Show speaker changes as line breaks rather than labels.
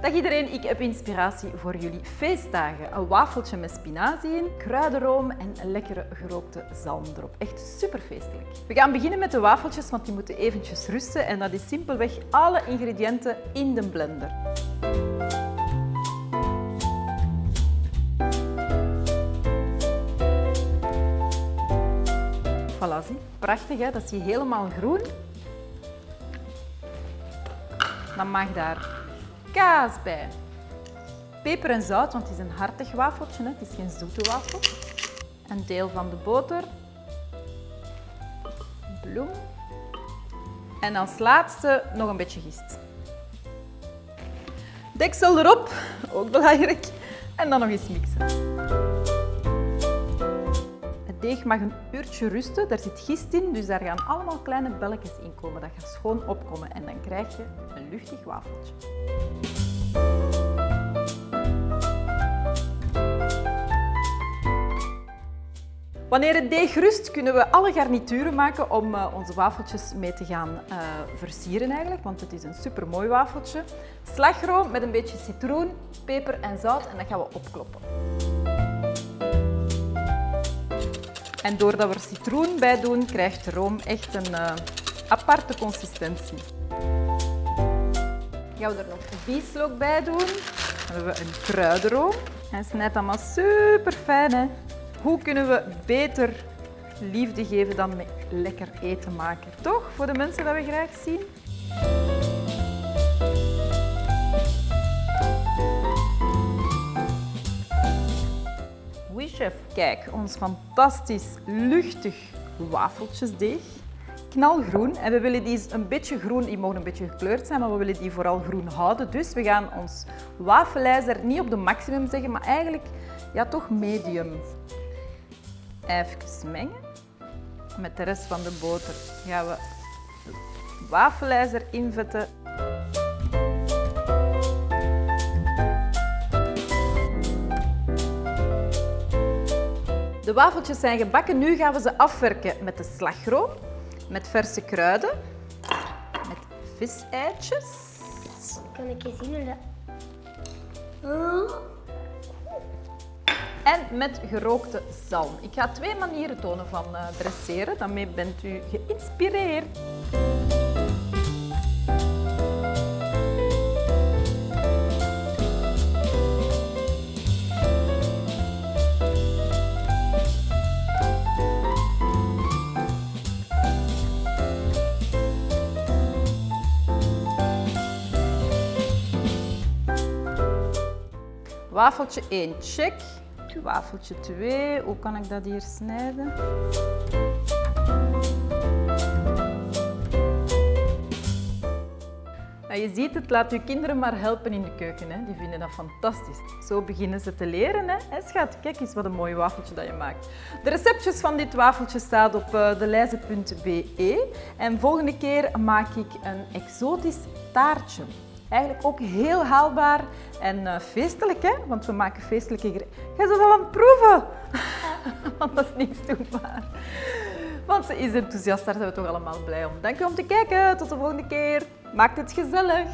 Dag iedereen, ik heb inspiratie voor jullie feestdagen. Een wafeltje met spinazie in, kruidenroom en een lekkere gerookte zalm erop. Echt super feestelijk. We gaan beginnen met de wafeltjes, want die moeten eventjes rusten. En dat is simpelweg alle ingrediënten in de blender. Voilà, zie. Prachtig, hè? dat zie je helemaal groen. Dan mag daar kaas bij. Peper en zout, want het is een hartig wafeltje, het is geen zoete wafel. Een deel van de boter. Bloem. En als laatste nog een beetje gist. Deksel erop, ook belangrijk. En dan nog eens mixen. Deeg mag een uurtje rusten, daar zit gist in, dus daar gaan allemaal kleine belletjes in komen. Dat gaat schoon opkomen en dan krijg je een luchtig wafeltje. Wanneer het deeg rust, kunnen we alle garnituren maken om uh, onze wafeltjes mee te gaan uh, versieren eigenlijk, want het is een super mooi wafeltje. Slagroom met een beetje citroen, peper en zout en dat gaan we opkloppen. En doordat we er citroen bij doen, krijgt de room echt een uh, aparte consistentie. Gaan we er nog bieslook bij doen. Dan hebben we een kruidenroom. En snijdt allemaal super fijn. Hè? Hoe kunnen we beter liefde geven dan met lekker eten maken? Toch? Voor de mensen dat we graag zien. Kijk, ons fantastisch luchtig wafeltjesdeeg. Knalgroen. En we willen die een beetje groen, die mogen een beetje gekleurd zijn, maar we willen die vooral groen houden. Dus we gaan ons wafelijzer niet op de maximum zeggen, maar eigenlijk ja, toch medium. Even mengen. Met de rest van de boter gaan we wafelijzer invetten. De wafeltjes zijn gebakken. Nu gaan we ze afwerken met de slagroom, met verse kruiden, met viseitjes.
Kan ik je zien hoe dat...
En met gerookte zalm. Ik ga twee manieren tonen van uh, dresseren. Daarmee bent u geïnspireerd. Wafeltje 1, check. Wafeltje 2, hoe kan ik dat hier snijden? Nou, je ziet het, laat je kinderen maar helpen in de keuken. Hè. Die vinden dat fantastisch. Zo beginnen ze te leren. Hè. En schat, kijk eens wat een mooi wafeltje dat je maakt. De receptjes van dit wafeltje staan op uh, delijze.be. En volgende keer maak ik een exotisch taartje. Eigenlijk ook heel haalbaar en uh, feestelijk, hè? want we maken feestelijke gerechten. Jij bent al aan het proeven, want dat is niks doenbaar. Want ze is enthousiast, daar zijn we toch allemaal blij om. Dank u om te kijken, tot de volgende keer. Maakt het gezellig.